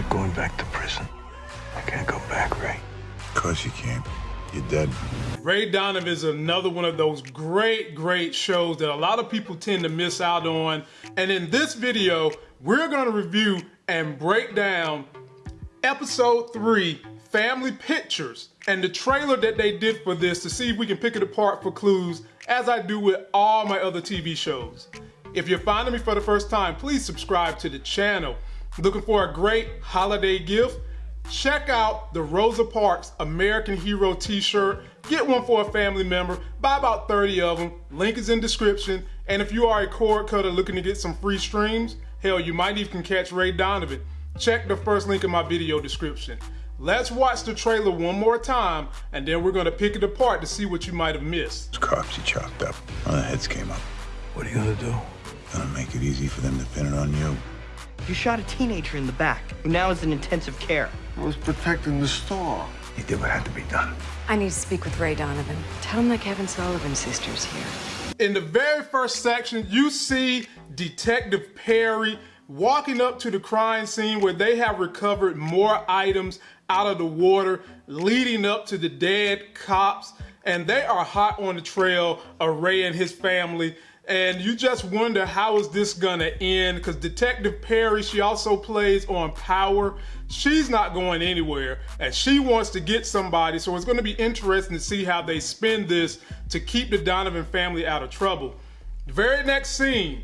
not going back to prison. I can't go back, Ray. Of course you can't. You're dead. Ray Donovan is another one of those great, great shows that a lot of people tend to miss out on. And in this video, we're going to review and break down episode three, Family Pictures, and the trailer that they did for this to see if we can pick it apart for clues, as I do with all my other TV shows. If you're finding me for the first time, please subscribe to the channel. Looking for a great holiday gift? Check out the Rosa Parks American Hero t-shirt. Get one for a family member. Buy about 30 of them. Link is in description. And if you are a cord cutter looking to get some free streams, hell, you might even catch Ray Donovan. Check the first link in my video description. Let's watch the trailer one more time, and then we're gonna pick it apart to see what you might have missed. Those cops you chopped up. One of the heads came up. What are you gonna do? Gonna make it easy for them to pin it on you. You shot a teenager in the back, who now is in intensive care. I was protecting the store. You did what had to be done. I need to speak with Ray Donovan. Tell him that Kevin Sullivan's sister's here. In the very first section, you see Detective Perry walking up to the crime scene where they have recovered more items out of the water leading up to the dead cops. And they are hot on the trail of Ray and his family and you just wonder how is this gonna end because detective perry she also plays on power. She's not going anywhere and she wants to get somebody so it's going to be interesting to see how they spin this to keep the donovan family out of trouble. The very next scene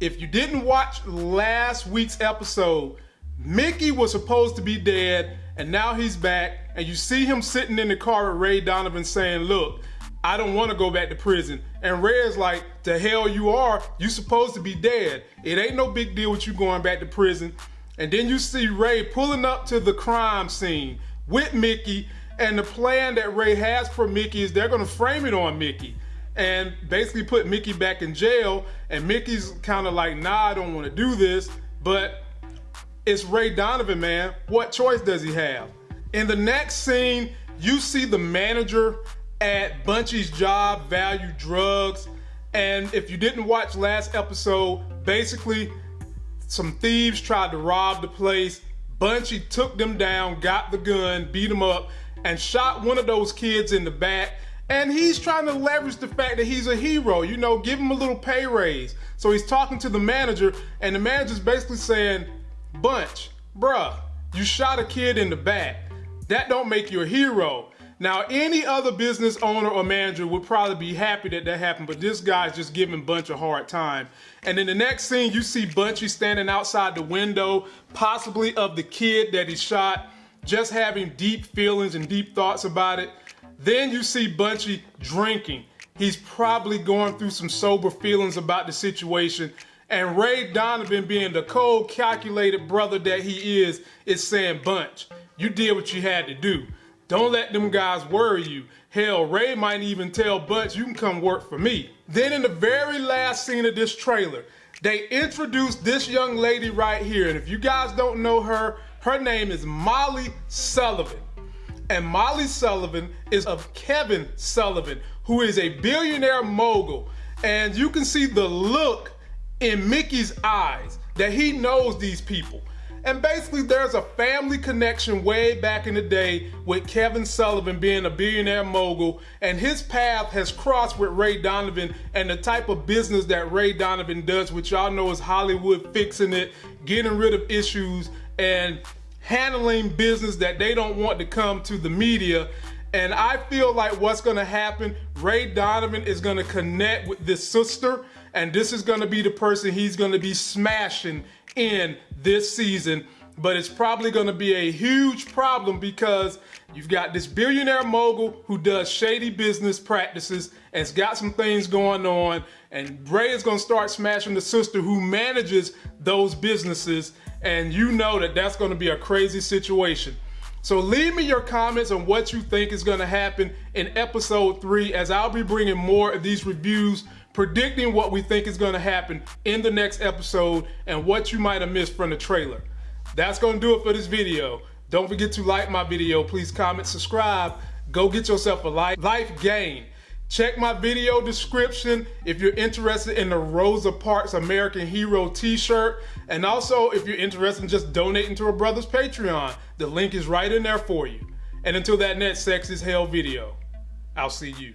if you didn't watch last week's episode mickey was supposed to be dead and now he's back and you see him sitting in the car with ray donovan saying look I don't want to go back to prison. And Red's like, the hell you are. You supposed to be dead. It ain't no big deal with you going back to prison. And then you see Ray pulling up to the crime scene with Mickey. And the plan that Ray has for Mickey is they're going to frame it on Mickey and basically put Mickey back in jail. And Mickey's kind of like, nah, I don't want to do this. But it's Ray Donovan, man. What choice does he have? In the next scene, you see the manager at Bunchy's job, Value Drugs. And if you didn't watch last episode, basically some thieves tried to rob the place. Bunchy took them down, got the gun, beat them up, and shot one of those kids in the back. And he's trying to leverage the fact that he's a hero, you know, give him a little pay raise. So he's talking to the manager, and the manager's basically saying, Bunch, bruh, you shot a kid in the back. That don't make you a hero. Now, any other business owner or manager would probably be happy that that happened, but this guy's just giving Bunch a hard time. And in the next scene, you see Bunchy standing outside the window, possibly of the kid that he shot, just having deep feelings and deep thoughts about it. Then you see Bunchy drinking. He's probably going through some sober feelings about the situation. And Ray Donovan, being the cold, calculated brother that he is, is saying, Bunch, you did what you had to do. Don't let them guys worry you. Hell, Ray might even tell Butch, you can come work for me. Then in the very last scene of this trailer, they introduced this young lady right here. And if you guys don't know her, her name is Molly Sullivan. And Molly Sullivan is of Kevin Sullivan, who is a billionaire mogul. And you can see the look in Mickey's eyes that he knows these people. And basically, there's a family connection way back in the day with Kevin Sullivan being a billionaire mogul, and his path has crossed with Ray Donovan and the type of business that Ray Donovan does, which y'all know is Hollywood fixing it, getting rid of issues, and handling business that they don't want to come to the media. And I feel like what's gonna happen, Ray Donovan is gonna connect with this sister, and this is gonna be the person he's gonna be smashing in this season, but it's probably gonna be a huge problem because you've got this billionaire mogul who does shady business practices and has got some things going on, and Ray is gonna start smashing the sister who manages those businesses, and you know that that's gonna be a crazy situation. So leave me your comments on what you think is gonna happen in episode three as I'll be bringing more of these reviews predicting what we think is going to happen in the next episode and what you might have missed from the trailer. That's going to do it for this video. Don't forget to like my video. Please comment, subscribe. Go get yourself a life, life gain. Check my video description if you're interested in the Rosa Parks American Hero t-shirt. And also if you're interested in just donating to a brother's Patreon, the link is right in there for you. And until that next Sex is Hell video, I'll see you.